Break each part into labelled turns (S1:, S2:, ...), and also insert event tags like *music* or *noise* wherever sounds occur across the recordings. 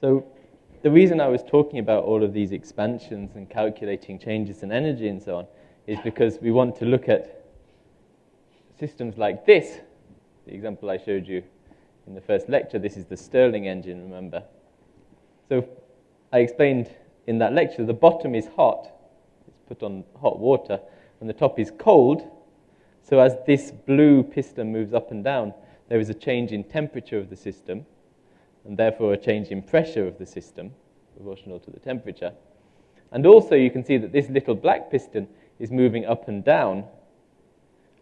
S1: So the reason I was talking about all of these expansions and calculating changes in energy and so on is because we want to look at systems like this, the example I showed you in the first lecture. This is the Stirling engine, remember. So I explained in that lecture the bottom is hot, it's put on hot water, and the top is cold. So as this blue piston moves up and down, there is a change in temperature of the system, and therefore a change in pressure of the system, proportional to the temperature. And also you can see that this little black piston is moving up and down,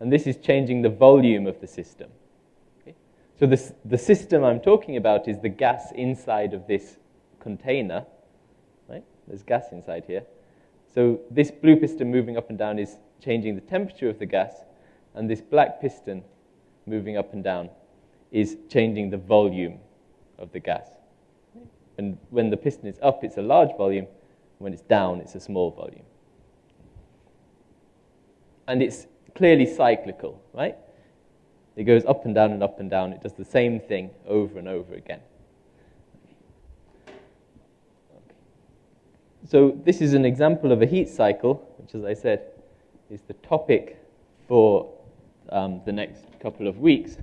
S1: and this is changing the volume of the system. Okay? So this, the system I'm talking about is the gas inside of this container, right? There's gas inside here. So this blue piston moving up and down is changing the temperature of the gas, and this black piston moving up and down is changing the volume of the gas. And when the piston is up, it's a large volume. When it's down, it's a small volume. And it's clearly cyclical, right? It goes up and down and up and down. It does the same thing over and over again. So this is an example of a heat cycle, which, as I said, is the topic for um, the next couple of weeks.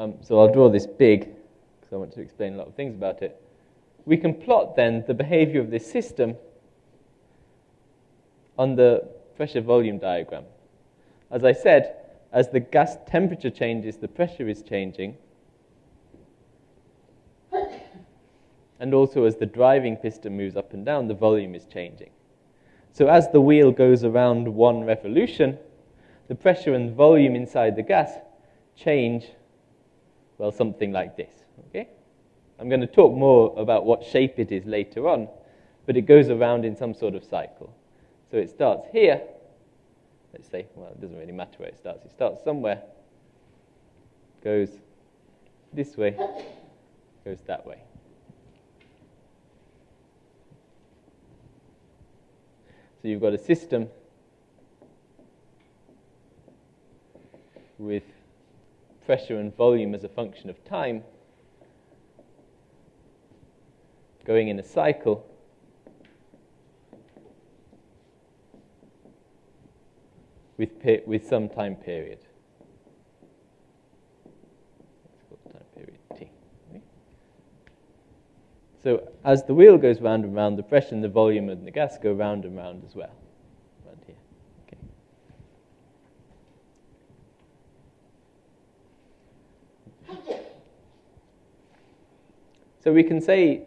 S1: Um, so I'll draw this big because I want to explain a lot of things about it. We can plot then the behavior of this system on the pressure volume diagram. As I said, as the gas temperature changes, the pressure is changing. And also, as the driving piston moves up and down, the volume is changing. So, as the wheel goes around one revolution, the pressure and volume inside the gas change, well, something like this. Okay? I'm going to talk more about what shape it is later on, but it goes around in some sort of cycle. So, it starts here let's say, well, it doesn't really matter where it starts. It starts somewhere, goes this way, goes that way. So you've got a system with pressure and volume as a function of time going in a cycle with, with some time period. So as the wheel goes round and round, the pressure and the volume and the gas go round and round as well. Around here. So we can say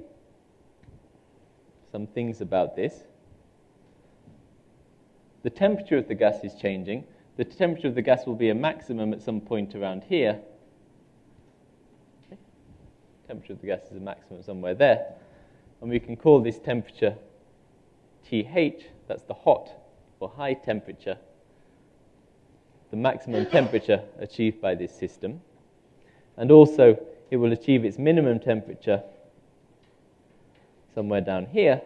S1: some things about this the temperature of the gas is changing. The temperature of the gas will be a maximum at some point around here. Okay. Temperature of the gas is a maximum somewhere there. And we can call this temperature TH, that's the hot or high temperature, the maximum temperature achieved by this system. And also, it will achieve its minimum temperature somewhere down here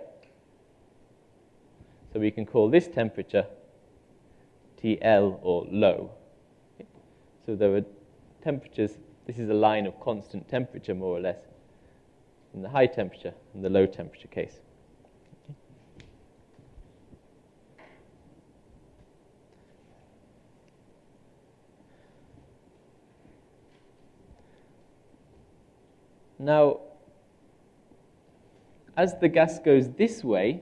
S1: so we can call this temperature TL or low. So there are temperatures, this is a line of constant temperature more or less in the high temperature and the low temperature case. Now, as the gas goes this way,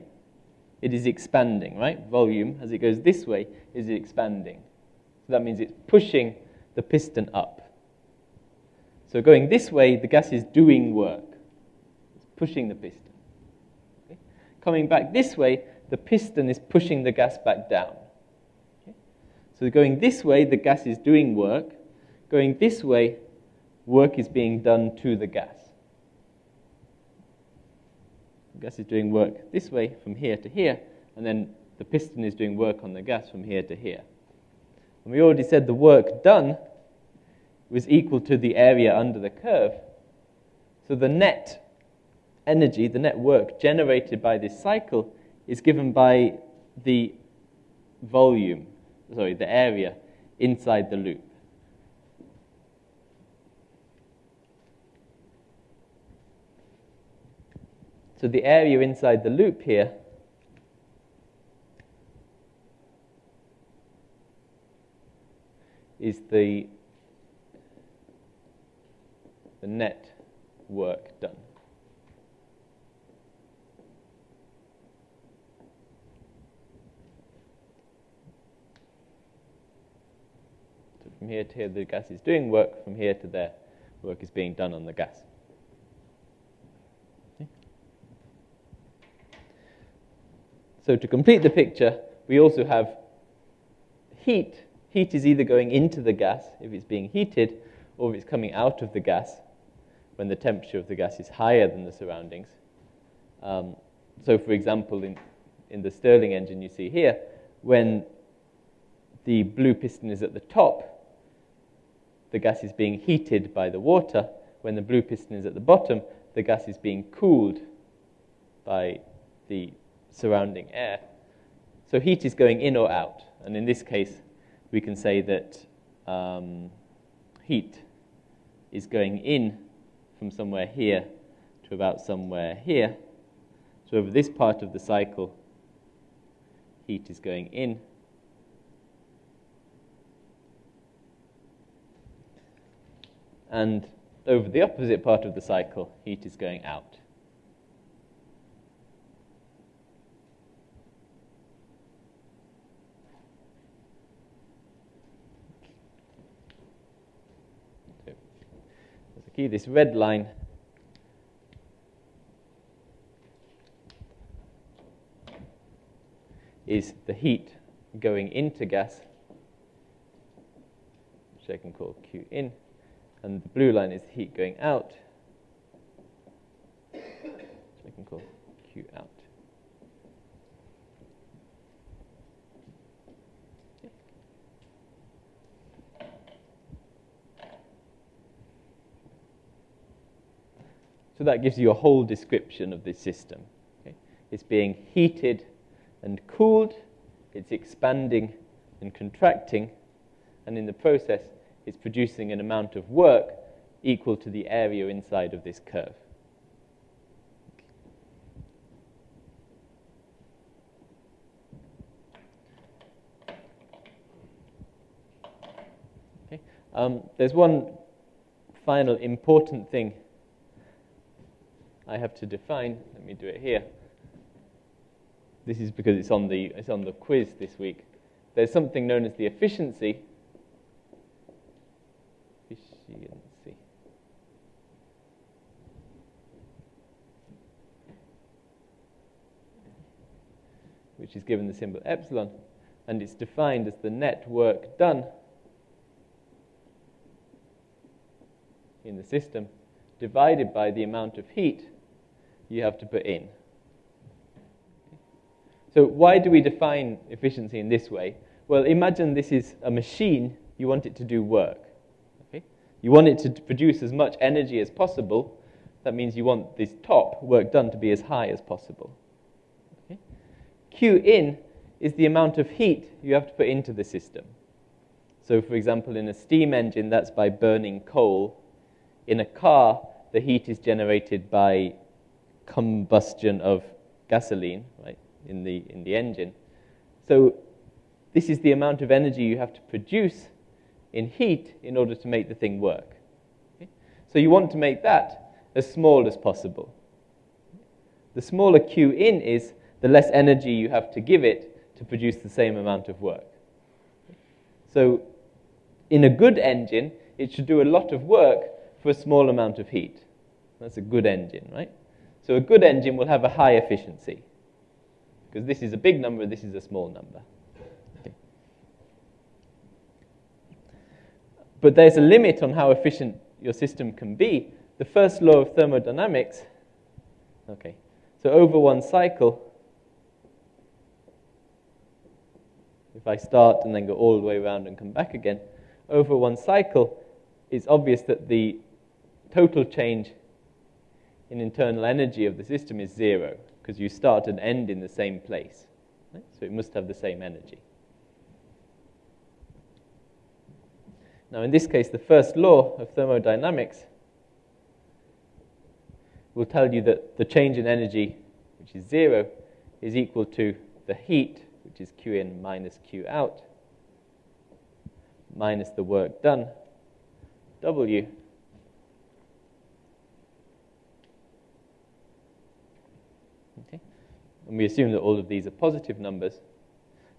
S1: it is expanding, right? Volume, as it goes this way, is expanding. So that means it's pushing the piston up. So going this way, the gas is doing work. It's pushing the piston. Okay? Coming back this way, the piston is pushing the gas back down. Okay? So going this way, the gas is doing work. Going this way, work is being done to the gas. The gas is doing work this way from here to here, and then the piston is doing work on the gas from here to here. And we already said the work done was equal to the area under the curve. So the net energy, the net work generated by this cycle is given by the volume, sorry, the area inside the loop. So the area inside the loop here is the, the net work done. So from here to here, the gas is doing work. From here to there, work is being done on the gas. So to complete the picture, we also have heat. Heat is either going into the gas if it's being heated, or if it's coming out of the gas when the temperature of the gas is higher than the surroundings. Um, so, for example, in, in the Stirling engine you see here, when the blue piston is at the top, the gas is being heated by the water. When the blue piston is at the bottom, the gas is being cooled by the surrounding air. So heat is going in or out. And in this case, we can say that um, heat is going in from somewhere here to about somewhere here. So over this part of the cycle, heat is going in. And over the opposite part of the cycle, heat is going out. Key, this red line is the heat going into gas, which I can call Q in, and the blue line is the heat going out, which I can call Q out. So that gives you a whole description of this system. Okay? It's being heated and cooled, it's expanding and contracting, and in the process, it's producing an amount of work equal to the area inside of this curve. Um, there's one final important thing I have to define, let me do it here. This is because it's on the, it's on the quiz this week. There's something known as the efficiency. Efficiency. Which is given the symbol epsilon, and it's defined as the net work done in the system divided by the amount of heat you have to put in. So why do we define efficiency in this way? Well, imagine this is a machine, you want it to do work. Okay? You want it to produce as much energy as possible. That means you want this top work done to be as high as possible. Okay? Q in is the amount of heat you have to put into the system. So, for example, in a steam engine, that's by burning coal. In a car, the heat is generated by combustion of gasoline, right, in the, in the engine. So this is the amount of energy you have to produce in heat in order to make the thing work. Okay? So you want to make that as small as possible. The smaller Q in is, the less energy you have to give it to produce the same amount of work. So in a good engine, it should do a lot of work for a small amount of heat. That's a good engine, right? So a good engine will have a high efficiency because this is a big number, this is a small number. But there's a limit on how efficient your system can be. The first law of thermodynamics, okay, so over one cycle, if I start and then go all the way around and come back again, over one cycle, it's obvious that the total change in internal energy of the system is zero, because you start and end in the same place. Right? So it must have the same energy. Now, in this case, the first law of thermodynamics will tell you that the change in energy, which is zero, is equal to the heat, which is Q in minus Q out, minus the work done, W, Okay. And we assume that all of these are positive numbers.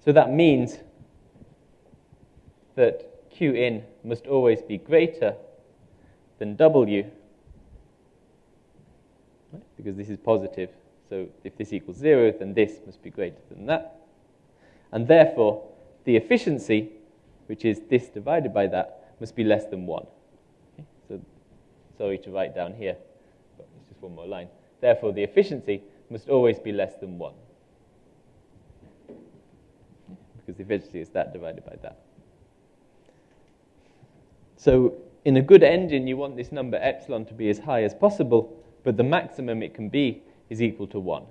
S1: So that means that Q in must always be greater than W, right? because this is positive. So if this equals zero, then this must be greater than that. And therefore, the efficiency, which is this divided by that, must be less than one. Okay? So sorry to write down here, but it's just one more line. Therefore, the efficiency must always be less than 1. Because the efficiency is that divided by that. So in a good engine, you want this number epsilon to be as high as possible, but the maximum it can be is equal to 1.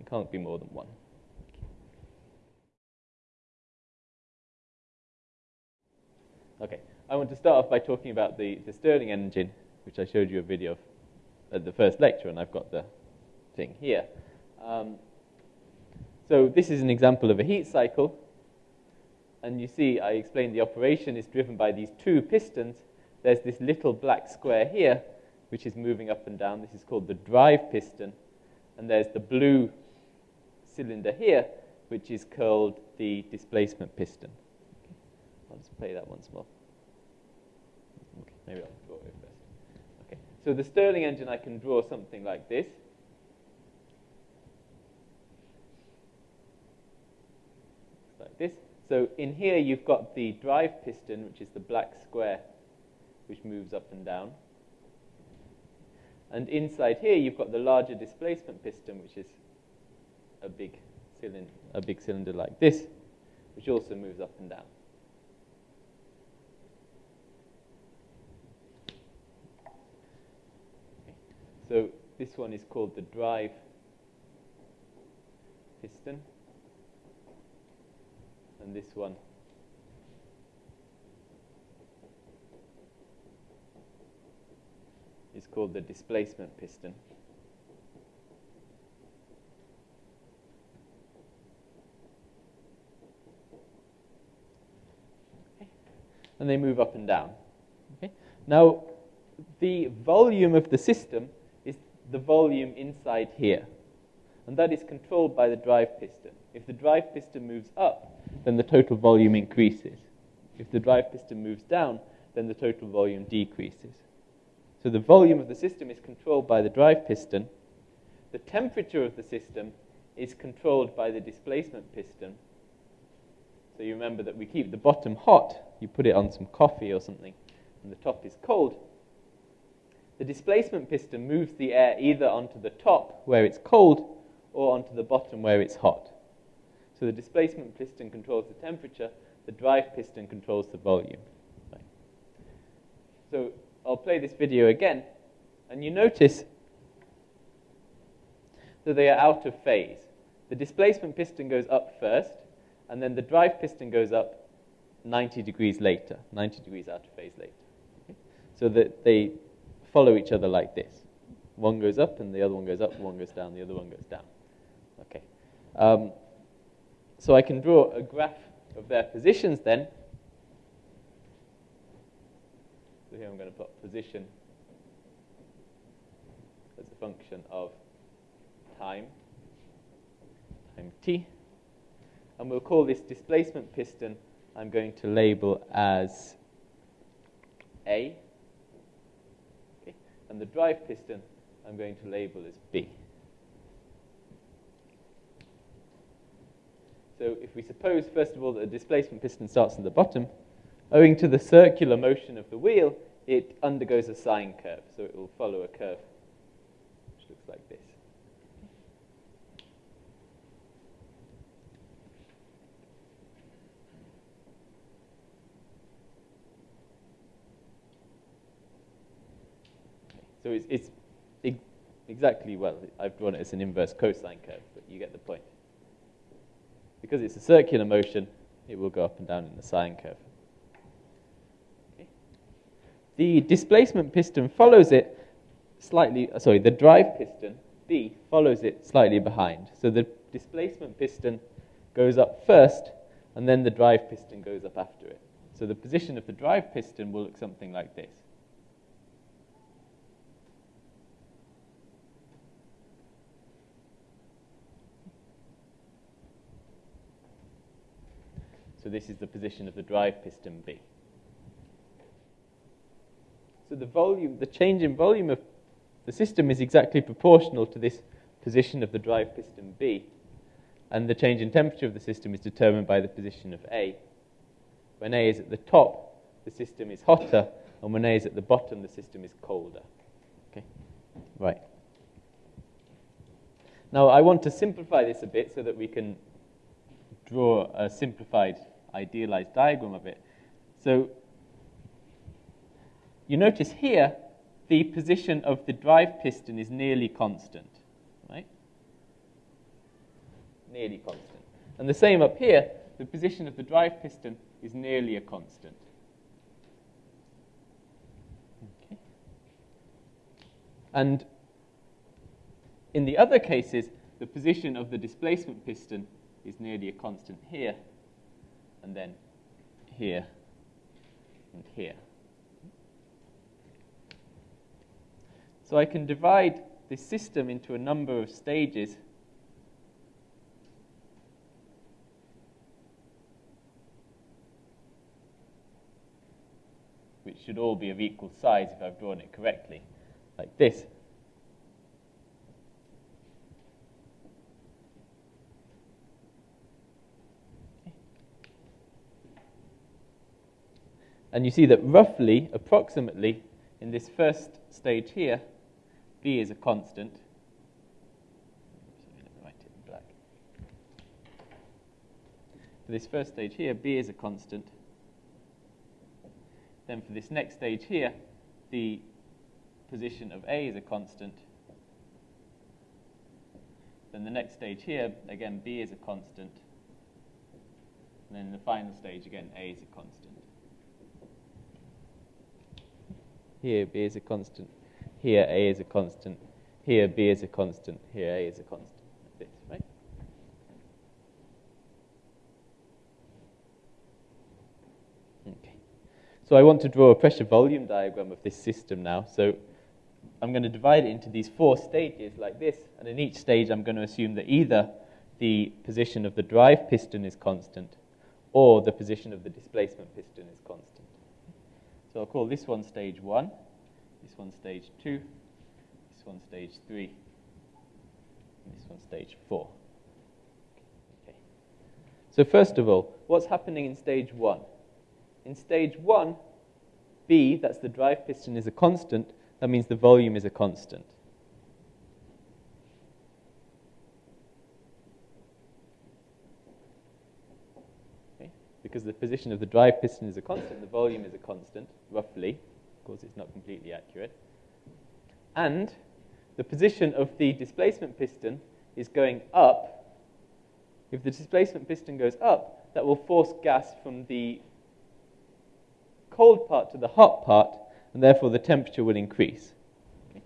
S1: It can't be more than 1. Okay, I want to start off by talking about the, the Stirling engine, which I showed you a video of at the first lecture, and I've got the thing here. Um, so this is an example of a heat cycle. And you see, I explained the operation is driven by these two pistons. There's this little black square here, which is moving up and down. This is called the drive piston. And there's the blue cylinder here, which is called the displacement piston. Okay. I'll just play that once more. Okay, maybe I'll draw it first. Okay, so the Stirling engine, I can draw something like this. Like this. So in here you've got the drive piston, which is the black square, which moves up and down. And inside here you've got the larger displacement piston, which is a big cylinder, a big cylinder like this, which also moves up and down. So this one is called the drive piston and this one. is called the displacement piston. Okay. And they move up and down. Okay. Now, the volume of the system is the volume inside here. And that is controlled by the drive piston. If the drive piston moves up, then the total volume increases. If the drive piston moves down, then the total volume decreases. So the volume of the system is controlled by the drive piston. The temperature of the system is controlled by the displacement piston. So you remember that we keep the bottom hot, you put it on some coffee or something, and the top is cold. The displacement piston moves the air either onto the top where it's cold or onto the bottom where it's hot. So the displacement piston controls the temperature, the drive piston controls the volume. Right. So I'll play this video again, and you notice that they are out of phase. The displacement piston goes up first, and then the drive piston goes up 90 degrees later, 90 degrees out of phase later. Okay? So that they follow each other like this. One goes up, and the other one goes up, one goes down, the other one goes down. Okay. Um, so I can draw a graph of their positions then. So here I'm going to put position as a function of time, time t. And we'll call this displacement piston, I'm going to label as A. Okay. And the drive piston, I'm going to label as B. So if we suppose, first of all, that a displacement piston starts at the bottom, owing to the circular motion of the wheel, it undergoes a sine curve. So it will follow a curve which looks like this. So it's, it's, exactly, well, I've drawn it as an inverse cosine curve, but you get the point. Because it's a circular motion, it will go up and down in the sine curve. the displacement piston follows it slightly, uh, sorry, the drive piston, B, follows it slightly behind. So the displacement piston goes up first, and then the drive piston goes up after it. So the position of the drive piston will look something like this. So this is the position of the drive piston B. So the volume, the change in volume of the system is exactly proportional to this position of the drive piston B. And the change in temperature of the system is determined by the position of A. When A is at the top, the system is hotter, and when A is at the bottom, the system is colder. Okay? Right. Now, I want to simplify this a bit so that we can draw a simplified idealized diagram of it. So you notice here the position of the drive piston is nearly constant, right? Nearly constant. And the same up here, the position of the drive piston is nearly a constant. Okay. And in the other cases, the position of the displacement piston is nearly a constant here and then here and here. So I can divide this system into a number of stages. which should all be of equal size if I've drawn it correctly, like this. And you see that roughly, approximately, in this first stage here, B is a constant. For this first stage here, B is a constant. Then for this next stage here, the position of A is a constant. Then the next stage here, again, B is a constant. And then the final stage, again, A is a constant. Here, B is a constant. Here, A is a constant. Here, B is a constant. Here, A is a constant. Like this, right? Okay. So I want to draw a pressure volume diagram of this system now. So I'm going to divide it into these four stages like this. And in each stage, I'm going to assume that either the position of the drive piston is constant or the position of the displacement piston is constant. So I'll call this one stage one, this one stage two, this one stage three, and this one stage four. Okay. So first of all, what's happening in stage one? In stage one, B, that's the drive piston, is a constant. That means the volume is a constant. Because the position of the drive piston is a constant, the volume is a constant, roughly. Of course, it's not completely accurate. And the position of the displacement piston is going up. If the displacement piston goes up, that will force gas from the cold part to the hot part, and therefore the temperature will increase. Okay.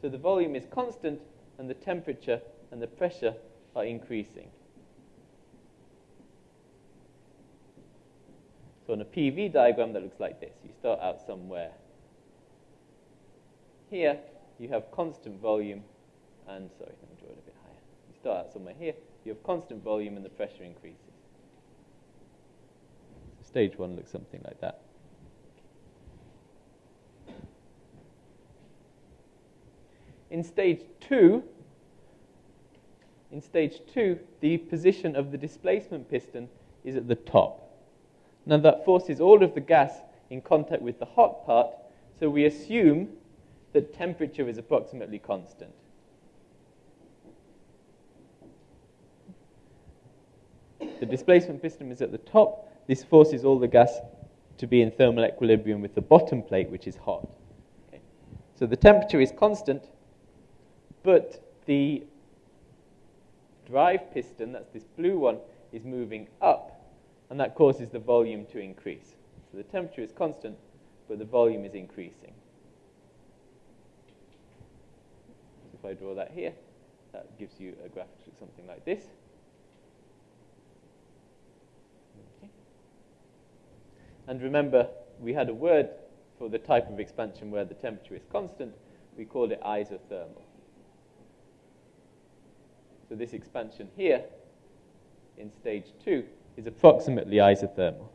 S1: So the volume is constant, and the temperature and the pressure are increasing. So on a PV diagram that looks like this, you start out somewhere. Here, you have constant volume, and sorry, let me draw it a bit higher. You start out somewhere here, you have constant volume and the pressure increases. Stage one looks something like that. In stage two, in stage two, the position of the displacement piston is at the top. Now that forces all of the gas in contact with the hot part, so we assume that temperature is approximately constant. The displacement piston is at the top. This forces all the gas to be in thermal equilibrium with the bottom plate, which is hot. Okay. So the temperature is constant, but the drive piston, that's this blue one, is moving up and that causes the volume to increase. So the temperature is constant, but the volume is increasing. If I draw that here, that gives you a graph something like this. Okay. And remember, we had a word for the type of expansion where the temperature is constant. We called it isothermal. So this expansion here in stage two is approximately isothermal.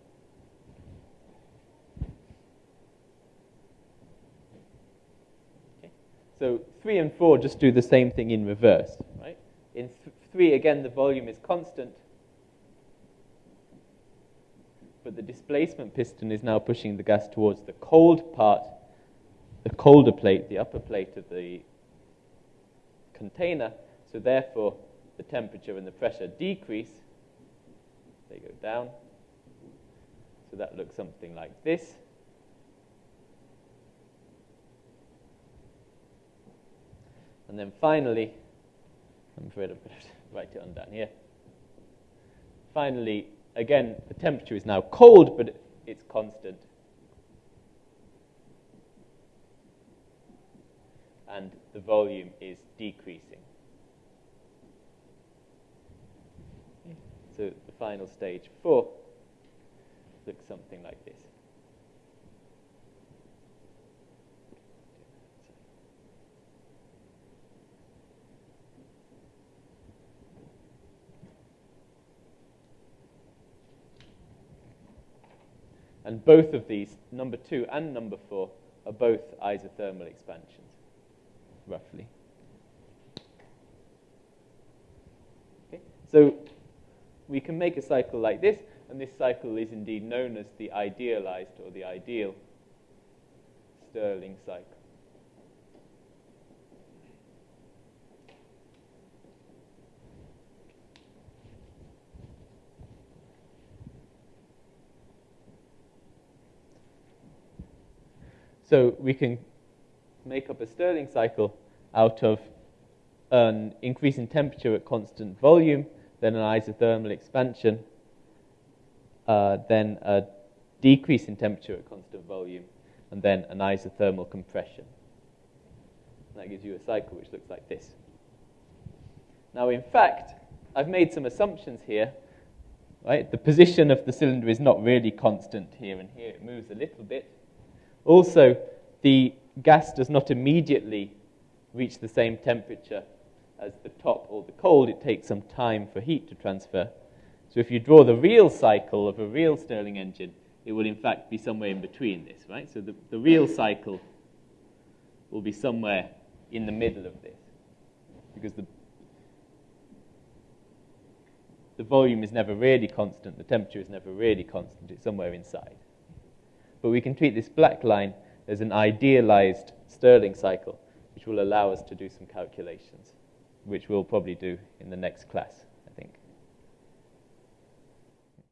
S1: Okay. So three and four just do the same thing in reverse, right? In th three, again, the volume is constant, but the displacement piston is now pushing the gas towards the cold part, the colder plate, the upper plate of the container. So therefore, the temperature and the pressure decrease. They go down. So that looks something like this. And then finally, I'm afraid I've got to *laughs* write it on down here. Finally, again, the temperature is now cold, but it's constant. And the volume is decreasing. So the final stage four looks something like this. And both of these, number two and number four, are both isothermal expansions, roughly. Okay, so we can make a cycle like this, and this cycle is indeed known as the idealized or the ideal Stirling cycle. So we can make up a Stirling cycle out of an increase in temperature at constant volume, then an isothermal expansion, uh, then a decrease in temperature at constant volume, and then an isothermal compression. That gives you a cycle which looks like this. Now, in fact, I've made some assumptions here. Right? The position of the cylinder is not really constant here and here. It moves a little bit. Also, the gas does not immediately reach the same temperature as the top or the cold. It takes some time for heat to transfer. So if you draw the real cycle of a real Stirling engine, it will in fact be somewhere in between this, right? So the, the real cycle will be somewhere in the middle of this because the, the volume is never really constant, the temperature is never really constant, it's somewhere inside. But we can treat this black line as an idealized Stirling cycle, which will allow us to do some calculations, which we'll probably do in the next class.